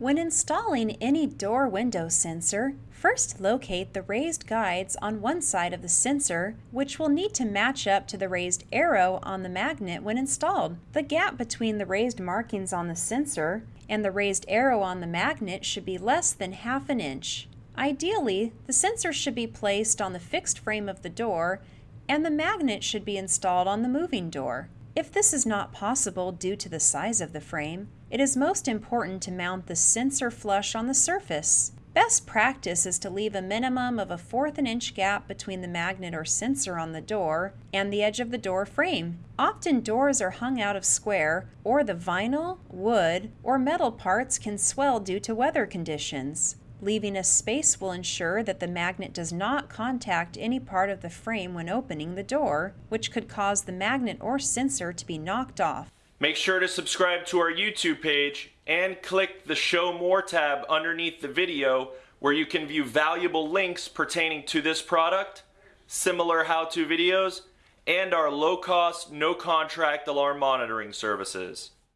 When installing any door window sensor, first locate the raised guides on one side of the sensor, which will need to match up to the raised arrow on the magnet when installed. The gap between the raised markings on the sensor and the raised arrow on the magnet should be less than half an inch. Ideally, the sensor should be placed on the fixed frame of the door and the magnet should be installed on the moving door. If this is not possible due to the size of the frame, it is most important to mount the sensor flush on the surface. Best practice is to leave a minimum of a fourth an inch gap between the magnet or sensor on the door and the edge of the door frame. Often doors are hung out of square, or the vinyl, wood, or metal parts can swell due to weather conditions. Leaving a space will ensure that the magnet does not contact any part of the frame when opening the door, which could cause the magnet or sensor to be knocked off. Make sure to subscribe to our YouTube page and click the Show More tab underneath the video where you can view valuable links pertaining to this product, similar how-to videos, and our low-cost, no-contract alarm monitoring services.